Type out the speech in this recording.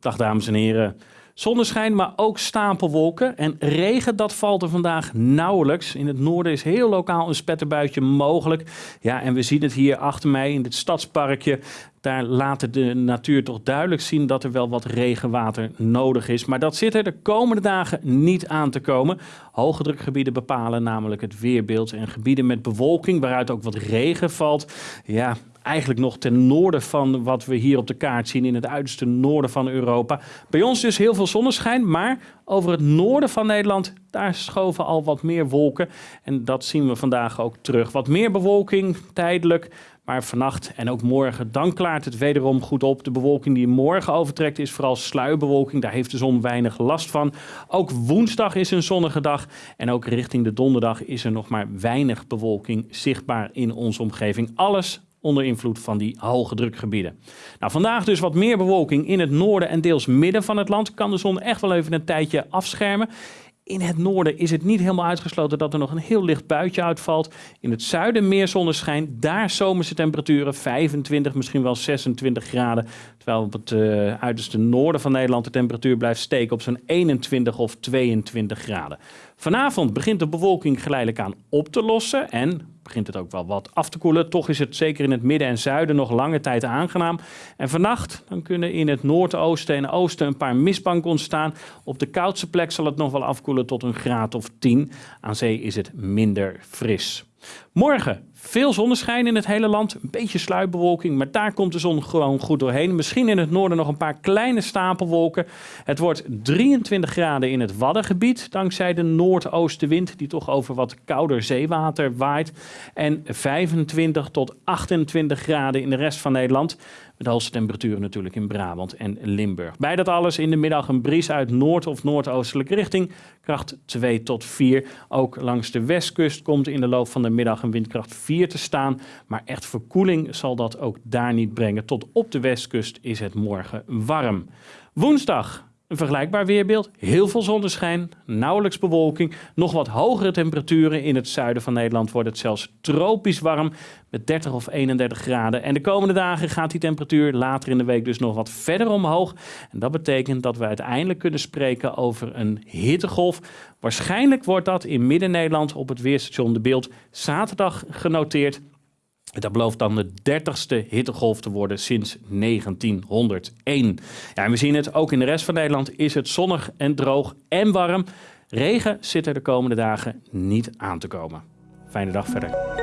Dag dames en heren. Zonneschijn, maar ook stapelwolken. En regen, dat valt er vandaag nauwelijks. In het noorden is heel lokaal een spetterbuitje mogelijk. Ja, en we zien het hier achter mij in dit stadsparkje. Daar laat de natuur toch duidelijk zien dat er wel wat regenwater nodig is. Maar dat zit er de komende dagen niet aan te komen. Hoge drukgebieden bepalen namelijk het weerbeeld. En gebieden met bewolking, waaruit ook wat regen valt. Ja, eigenlijk nog ten noorden van wat we hier op de kaart zien, in het uiterste noorden van Europa. Bij ons dus heel veel zonneschijn, maar over het noorden van Nederland, daar schoven al wat meer wolken. En dat zien we vandaag ook terug. Wat meer bewolking, tijdelijk. Maar vannacht en ook morgen, dan klaart het wederom goed op. De bewolking die morgen overtrekt is vooral sluierbewolking. Daar heeft de zon weinig last van. Ook woensdag is een zonnige dag. En ook richting de donderdag is er nog maar weinig bewolking zichtbaar in onze omgeving. Alles onder invloed van die hoge drukgebieden. Nou, vandaag dus wat meer bewolking in het noorden en deels midden van het land. Kan de zon echt wel even een tijdje afschermen. In het noorden is het niet helemaal uitgesloten dat er nog een heel licht buitje uitvalt. In het zuiden meer zonneschijn. Daar zomerse temperaturen 25, misschien wel 26 graden. Terwijl op het uh, uiterste noorden van Nederland de temperatuur blijft steken op zo'n 21 of 22 graden. Vanavond begint de bewolking geleidelijk aan op te lossen en begint het ook wel wat af te koelen. Toch is het zeker in het midden en zuiden nog lange tijd aangenaam. En vannacht dan kunnen in het noordoosten en oosten een paar mistbanken ontstaan. Op de koudste plek zal het nog wel afkoelen tot een graad of 10. Aan zee is het minder fris. Morgen veel zonneschijn in het hele land, een beetje sluitbewolking, maar daar komt de zon gewoon goed doorheen. Misschien in het noorden nog een paar kleine stapelwolken. Het wordt 23 graden in het Waddengebied, dankzij de noordoostenwind die toch over wat kouder zeewater waait. En 25 tot 28 graden in de rest van Nederland. De hoogste temperaturen natuurlijk in Brabant en Limburg. Bij dat alles in de middag een bries uit noord- of noordoostelijke richting. Kracht 2 tot 4. Ook langs de westkust komt in de loop van de middag een windkracht 4 te staan. Maar echt verkoeling zal dat ook daar niet brengen. Tot op de westkust is het morgen warm. Woensdag een vergelijkbaar weerbeeld, heel veel zonneschijn, nauwelijks bewolking, nog wat hogere temperaturen. In het zuiden van Nederland wordt het zelfs tropisch warm met 30 of 31 graden. En de komende dagen gaat die temperatuur later in de week dus nog wat verder omhoog. En dat betekent dat we uiteindelijk kunnen spreken over een hittegolf. Waarschijnlijk wordt dat in Midden-Nederland op het weerstation De Beeld zaterdag genoteerd. Dat belooft dan de dertigste hittegolf te worden sinds 1901. Ja, en we zien het, ook in de rest van Nederland is het zonnig en droog en warm. Regen zit er de komende dagen niet aan te komen. Fijne dag verder.